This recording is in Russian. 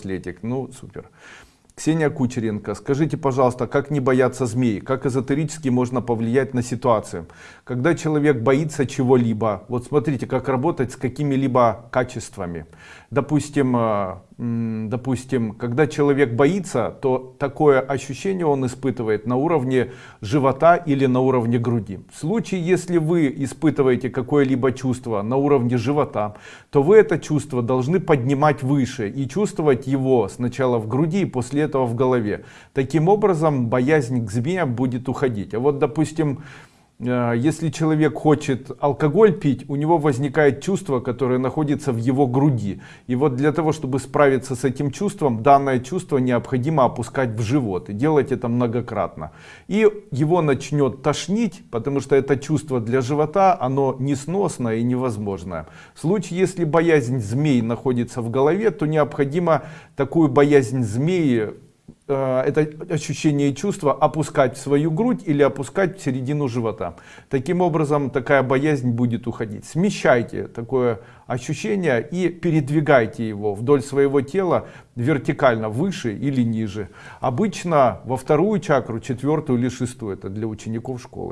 браслетик. Ну, супер. Ксения Кучеренко, скажите, пожалуйста, как не бояться змей? Как эзотерически можно повлиять на ситуацию? Когда человек боится чего-либо, вот смотрите, как работать с какими-либо качествами. Допустим, э, допустим, когда человек боится, то такое ощущение он испытывает на уровне живота или на уровне груди. В случае, если вы испытываете какое-либо чувство на уровне живота, то вы это чувство должны поднимать выше и чувствовать его сначала в груди и после этого в голове. Таким образом, боязнь к змеям будет уходить. А вот, допустим, если человек хочет алкоголь пить, у него возникает чувство, которое находится в его груди. И вот для того, чтобы справиться с этим чувством, данное чувство необходимо опускать в живот. И делать это многократно. И его начнет тошнить, потому что это чувство для живота, оно несносное и невозможное. В случае, если боязнь змей находится в голове, то необходимо такую боязнь змеи Э, это ощущение и чувство опускать в свою грудь или опускать в середину живота. Таким образом такая боязнь будет уходить. Смещайте такое ощущение и передвигайте его вдоль своего тела вертикально выше или ниже. Обычно во вторую чакру, четвертую или шестую, это для учеников школы.